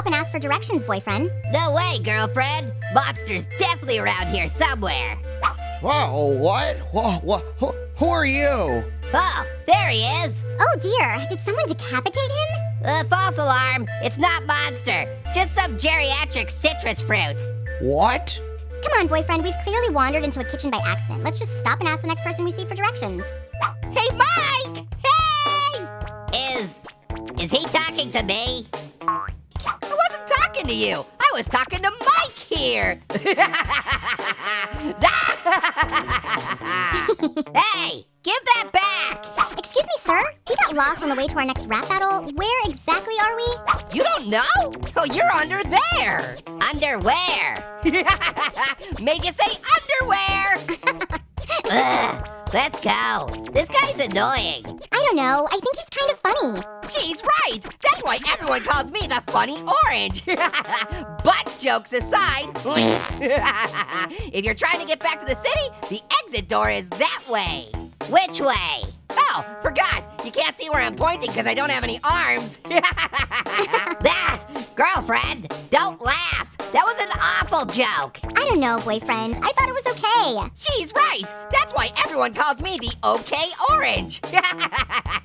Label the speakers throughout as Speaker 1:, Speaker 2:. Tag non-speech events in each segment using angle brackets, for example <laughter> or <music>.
Speaker 1: stop and ask for directions, boyfriend.
Speaker 2: No way, girlfriend. Monster's definitely around here somewhere.
Speaker 3: Whoa, what? Whoa, what? Who, who are you?
Speaker 2: Oh, there he is.
Speaker 1: Oh dear, did someone decapitate him?
Speaker 2: Uh, false alarm. It's not Monster. Just some geriatric citrus fruit.
Speaker 3: What?
Speaker 1: Come on, boyfriend, we've clearly wandered into a kitchen by accident. Let's just stop and ask the next person we see for directions.
Speaker 2: Hey, Mike! Hey! Is... is he talking to me? I wasn't talking to you. I was talking to Mike here. <laughs> hey, give that back.
Speaker 1: Excuse me, sir? We got lost on the way to our next rap battle. Where exactly are we?
Speaker 2: You don't know? Oh, you're under there. Underwear. <laughs> Made you say underwear. <laughs> Ugh, let's go. This guy's annoying.
Speaker 1: Don't know. I think he's kind of funny.
Speaker 2: She's right. That's why everyone calls me the funny orange. <laughs> but jokes aside, <laughs> if you're trying to get back to the city, the exit door is that way. Which way? Oh, forgot. You can't see where I'm pointing because I don't have any arms. <laughs> ah, girlfriend, don't laugh. That was an awful joke.
Speaker 1: I don't know, boyfriend. I thought it was okay.
Speaker 2: She's right. That's why everyone calls me the OK Orange. <laughs>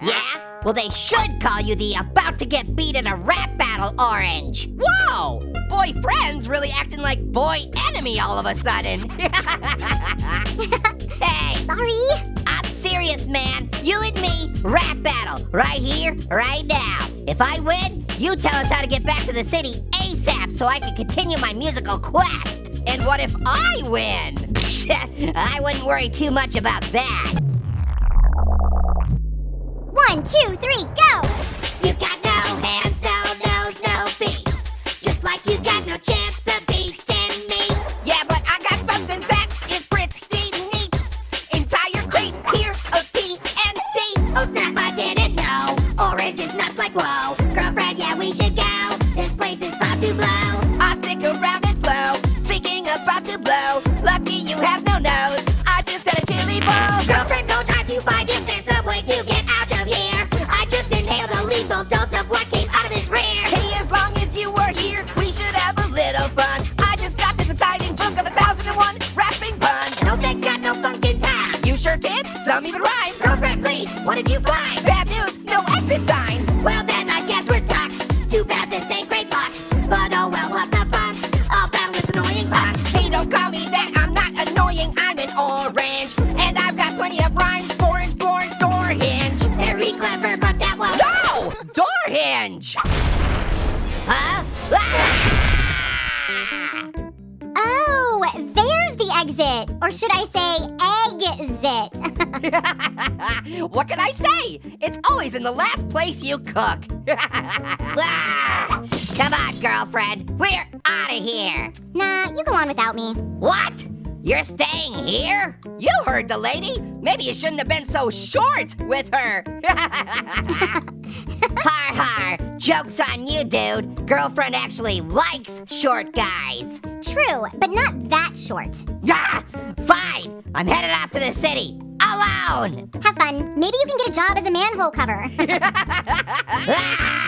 Speaker 2: yeah? Well, they should call you the about to get beat in a rap battle Orange. Whoa! Boyfriend's really acting like boy enemy all of a sudden. <laughs> hey,
Speaker 1: Sorry.
Speaker 2: I'm serious, man. You and me, rap battle, right here, right now. If I win, you tell us how to get back to the city ASAP so I can continue my musical quest. And what if I win? <laughs> I wouldn't worry too much about that.
Speaker 1: One, two, three, go!
Speaker 2: You've got no hands, no nose, no feet. Just like you've got no chance of beating me. Yeah, but I got something that is pretty neat. Entire crate here of TNT. Oh snap, I didn't know. Orange is nuts like whoa. Girlfriend, yeah, we should go. This place is about to blow. Some even rhyme. Girlfriend, please, what did you find? Bad news, no exit sign. Well then, I guess we're stuck. Too bad this ain't great
Speaker 1: exit. Or should I say, exit? <laughs>
Speaker 2: what can I say? It's always in the last place you cook. <laughs> Ah! Come on, girlfriend. We're out of here.
Speaker 1: nah, you go on without me.
Speaker 2: What? You're staying here? You heard the lady. Maybe you shouldn't have been so short with her. <laughs> har har. Joke's on you, dude. Girlfriend actually likes short guys.
Speaker 1: True, but not that short.
Speaker 2: Ah, fine. I'm headed off to the city. Alone.
Speaker 1: Have fun. Maybe you can get a job as a manhole cover. <laughs> <laughs>
Speaker 2: Ah!